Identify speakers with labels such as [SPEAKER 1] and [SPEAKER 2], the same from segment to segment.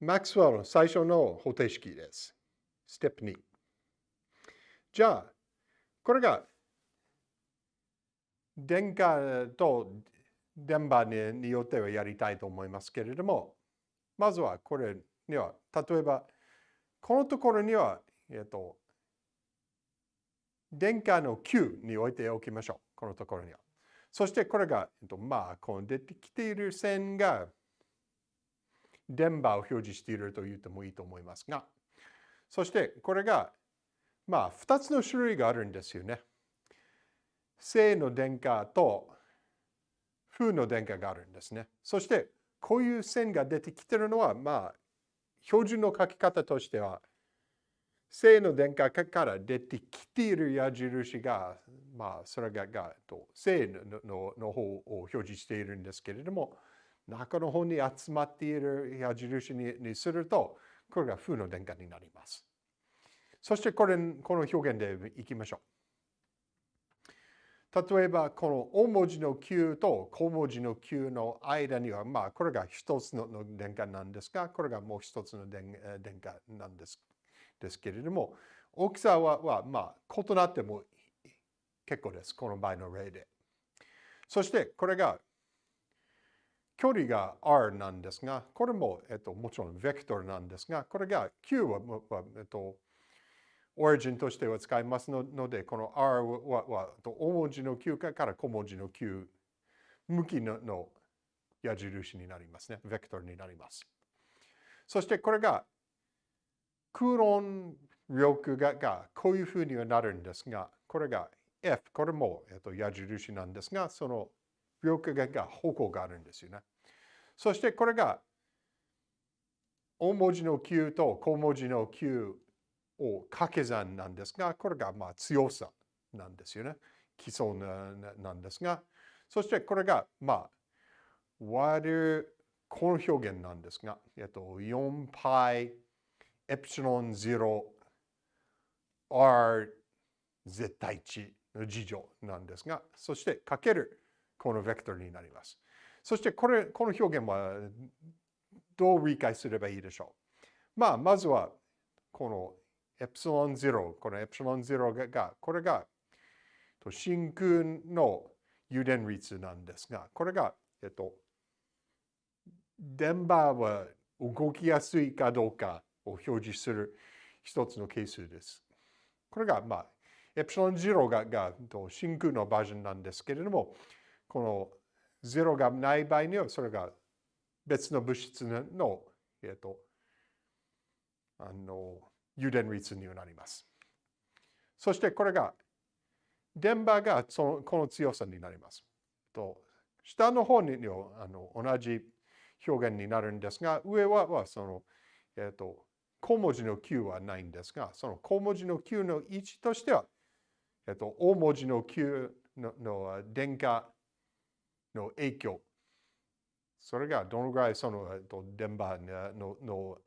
[SPEAKER 1] マックスウェルの最初の方程式です。ステップ2。じゃあ、これが電荷と電波によってはやりたいと思いますけれども、まずはこれには、例えば、このところには、えっと、電荷の Q に置いておきましょう。このところには。そしてこれが、えっと、まあ、この出てきている線が電波を表示していると言ってもいいと思いますが、そしてこれが、まあ、2つの種類があるんですよね。正の電荷と負の電荷があるんですね。そして、こういう線が出てきてるのは、まあ、標準の書き方としては、正の電荷から出てきている矢印が、まあ、それがが正のの方を表示しているんですけれども、中の方に集まっている矢印にすると、これが負の電荷になります。そしてこれ、この表現でいきましょう。例えば、この大文字の Q と小文字の Q の間には、まあ、これが一つの電荷なんですが、これがもう一つの電荷なんですですけれども、大きさはは、まあ、異なっても結構です。この場合の例で。そして、これが距離が r なんですが、これも、えっと、もちろんベクトルなんですが、これが q は、えっと、オリジンとしては使いますので、この r はは大文字の q から小文字の q 向きの矢印になりますね。ベクトルになります。そしてこれが空論力ががこういうふうにはなるんですが、これが F、これも、えっと、矢印なんですが、その力がが方向があるんですよね。そしてこれが大文字の Q と小文字の Q を掛け算なんですが、これがまあ強さなんですよね。基礎なんですが、そしてこれがまあ割るこの表現なんですが、えっと、4 π エプシロン0 r 絶対値の事乗なんですが、そしてかけるこのベクトルになります。そしてこれ、この表現はどう理解すればいいでしょう。まあ、まずはこのエプシロン0、このエプシロン0が、これが真空の誘電率なんですが、これが、えっと、電波は動きやすいかどうかを表示する一つの係数です。これが、まあ、エプシロン0がが真空のバージョンなんですけれども、この0がない場合には、それが別の物質の、えっと、あの、誘電率になります。そしてこれが、電波がそのこの強さになります。と下の方にあの同じ表現になるんですが、上ははその、えっと、小文字の Q はないんですが、その小文字の Q の位置としては、えっと、大文字の Q のの電荷の影響、それがどのぐらいその、えっと、電波のの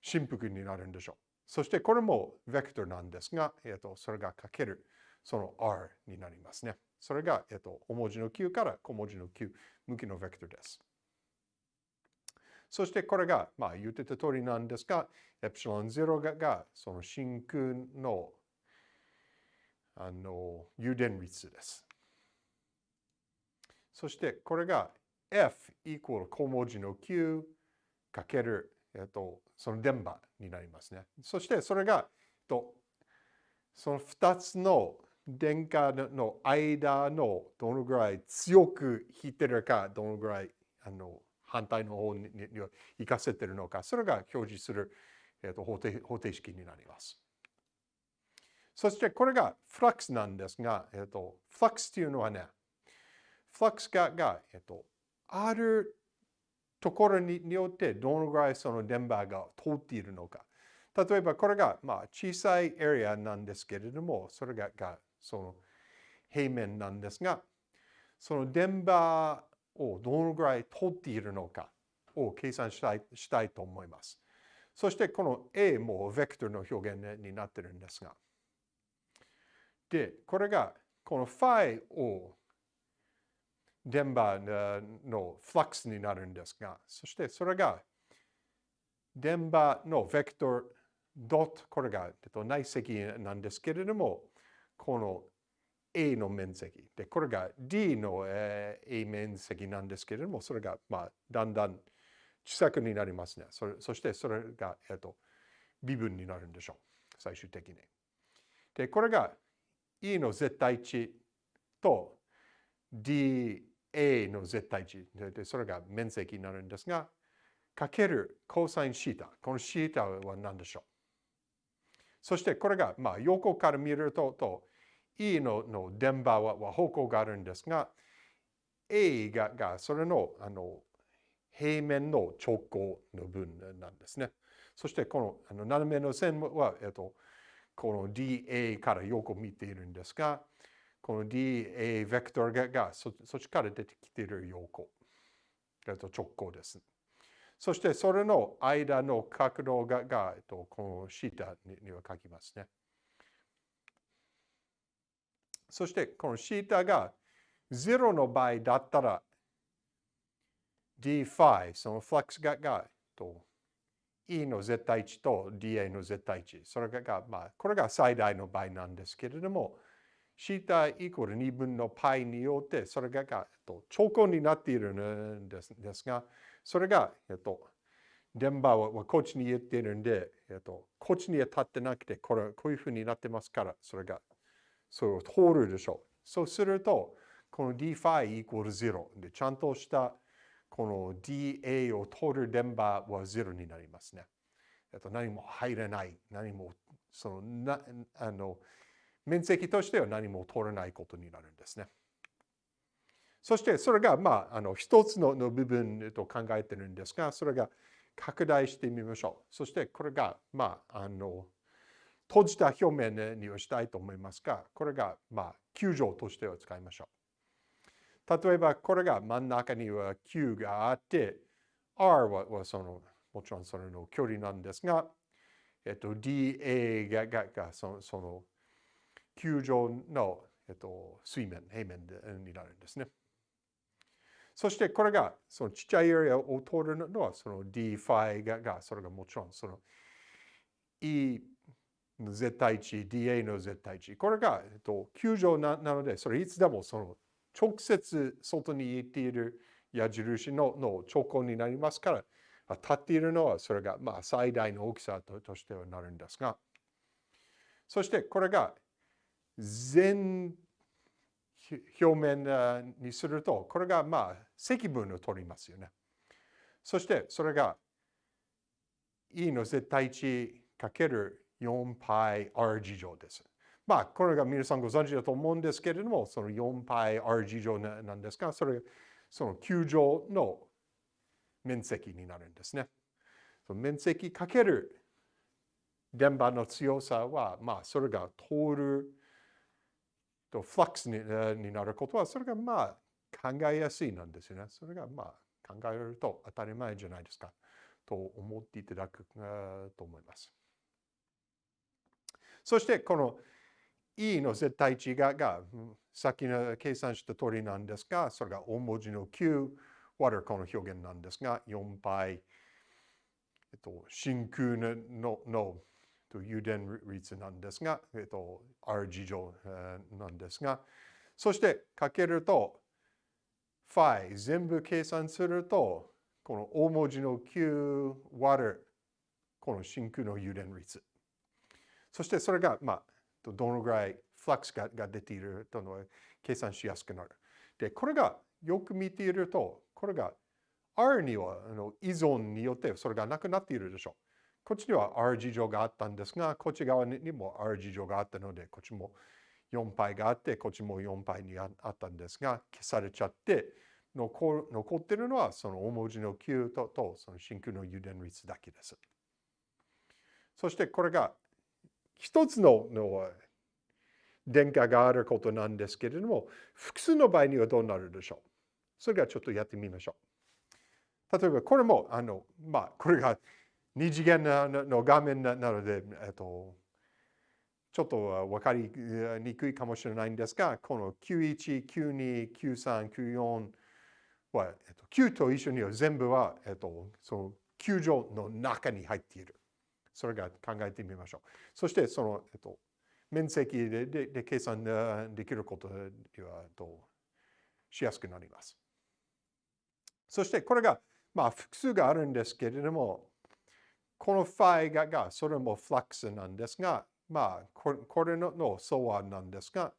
[SPEAKER 1] 振幅になるんでしょう。そしてこれもベクトルなんですが、えっと、それがかけるその R になりますね。それが、えっと、大文字の Q から小文字の Q 向きのベクトルです。そしてこれが、まあ言ってた通りなんですが、エプシロン0ががその真空のあの誘電率です。そしてこれが F イコール小文字の Q かける、えっと、その電波になりますね。そしてそれが、とその2つの電荷の間のどのぐらい強く引いてるか、どのぐらいあの反対の方に行かせてるのか、それが表示する、えー、と方程方程式になります。そしてこれがフラックスなんですが、えー、とフラックスというのはね、フラックスがが、えー、とあるところによってどのぐらいその電波が通っているのか。例えばこれがまあ小さいエリアなんですけれども、それががその平面なんですが、その電波をどのぐらい取っているのかを計算したいしたいと思います。そしてこの A もベクトルの表現になっているんですが。で、これがこの phi を電波のフラックスになるんですが、そしてそれが電場のベクトルドット、これが、内積なんですけれども、この A の面積。で、これが D の、A 面積なんですけれども、それが、まあ、だんだん小さくになりますね。そそしてそれが、えっと、微分になるんでしょう。最終的に。で、これが E の絶対値と D A の絶対値。で、それが面積になるんですが、かけるコサインシータ。このシータは何でしょう？そしてこれが、まあ、横から見ると、と E のの電場はは方向があるんですが、A ががそれのあの平面の直行の分なんですね。そしてこのあの斜めの線は、えっと、この DA から横見ているんですが、この DA ベクトルががそっちから出てきている横、えっと、直行です。そしてそれの間の角度がが、えっと、このシータには書きますね。そしてこのシータが0の場合だったら d 5そのフラックスががえっと E の絶対値と dA の絶対値それが、まあ、これが最大の場合なんですけれどもシータイコール2分の π によってそれががと長考になっているんですですがそれが、えっと、電波はこっちに言っているんで、えっと、こっちには立ってなくてこれこういうふうになってますからそれがそれを通るでしょう。そうすると、この d 5イコール0で、ちゃんとしたこの dA を通る電波は0になりますね。えっと、何も入れない、何も、そのなあの面積としては何も通らないことになるんですね。そしてそれが、まあ、あの一つの部分と考えてるんですが、それが拡大してみましょう。そしてこれが、まあ、あの閉じた表面にはしたいと思いますが、これが、まあ、球状としては使いましょう。例えば、これが真ん中には球があって、R ははその、もちろんそれの距離なんですが、えっと、dA がががそのその球状の、えっと、水面、平面でになるんですね。そしてこれがそのちっちゃいエリアを通るのはその d ファイががそれがもちろんその E の絶対値、dA の絶対値。これが、えっと、球状ななので、それいつでもその直接外に行っている矢印のの兆候になりますから、立っているのはそれがまあ最大の大きさととしてはなるんですが、そしてこれが全表面にすると、これがまあ積分を取りますよね。そしてそれが E の絶対値かける 4πr 次乗です。まあ、これが皆さんご存知だと思うんですけれども、その 4πr 次乗なんですが、それ、その球状の面積になるんですね。その面積かける電波の強さは、まあ、それが通るとフラックスにになることは、それがまあ考えやすいなんですよね。それがまあ考えると当たり前じゃないですかと思っていただくと思います。そしてこの E の絶対値ががさっきの計算した通りなんですが、それが大文字の Q 割るこの表現なんですが、4 π えっと、真空のの油田率なんですが、えっと、R 次乗なんですが、そしてかけると、phi 全部計算すると、この大文字の Q 割るこの真空の油田率。そしてそれが、まあ、どのぐらいフラックスがが出ているとの計算しやすくなる。で、これがよく見ていると、これが R にはあの依存によってそれがなくなっているでしょう。こっちには R 事情があったんですが、こっち側にも R 事情があったので、こっちも4 π があって、こっちも4 π にあったんですが、消されちゃって、残残っているのはその大文字の Q ととその真空の油田率だけです。そしてこれが一つのの電荷があることなんですけれども、複数の場合にはどうなるでしょうそれがちょっとやってみましょう。例えば、これも、あの、まあ、これが二次元の画面なので、えっと、ちょっと分かりにくいかもしれないんですが、この91、92、93、94は、えっと、9と一緒には全部は、えっと、その球場の中に入っている。それが考えてみましょう。そしてその、えっと、面積ででで計算できることではとしやすくなります。そしてこれが、まあ、複数があるんですけれども、このファイががそれもフラックスなんですが、まあ、これのの相和なんですが、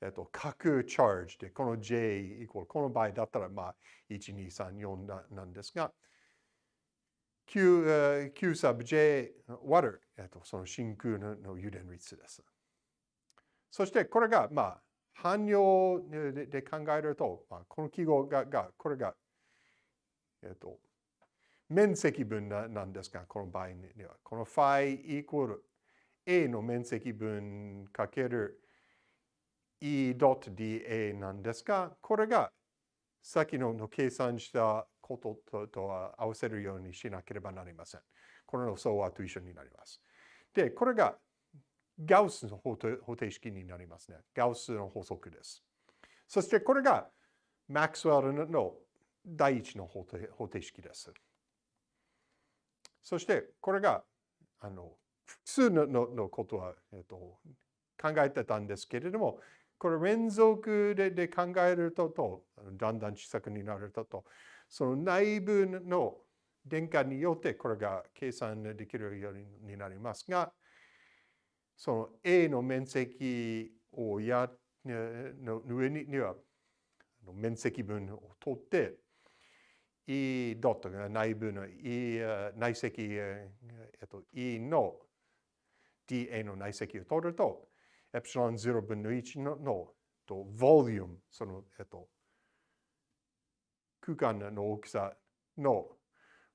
[SPEAKER 1] えっと、角チャージで、この J イコール、この場合だったら、まあ、1、2、3、4なんですが、Q, Q サブ J 割る、えっと、その真空のの油田率です。そしてこれが、まあ、汎用でで考えると、まあ、この記号が、がこれが、えっと、面積分なんですが、この場合には、この phi イコール A の面積分かける E.dA なんですが、これがさっきの計算したこととは合わせるようにしなければなりません。これの相和と一緒になります。で、これがガウスの方程式になりますね。ガウスの法則です。そしてこれがマックスウェルの第一の方程式です。そしてこれがあの複数ののことは、えっと、考えてたんですけれども、これ連続でで考えるとと、だんだん小さくになるとと、その内部の電荷によってこれが計算できるようになりますが、その A の面積をやの上には面積分を取って、E ドットが内部の E 内積、えっと、E の dA の内積を取ると、エプシロン0分の1ののと、ボリューム、その、えっと、空間の大きさの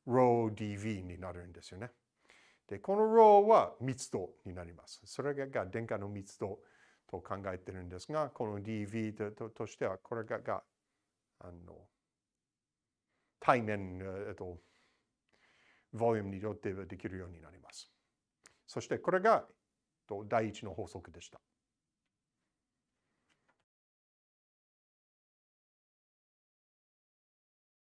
[SPEAKER 1] ρdv になるんですよね。で、この ρ は密度になります。それが電荷の密度と考えてるんですが、この dv ととしては、これががあの対面、えっと、ボリュームによってできるようになります。そしてこれが第一の法則でした。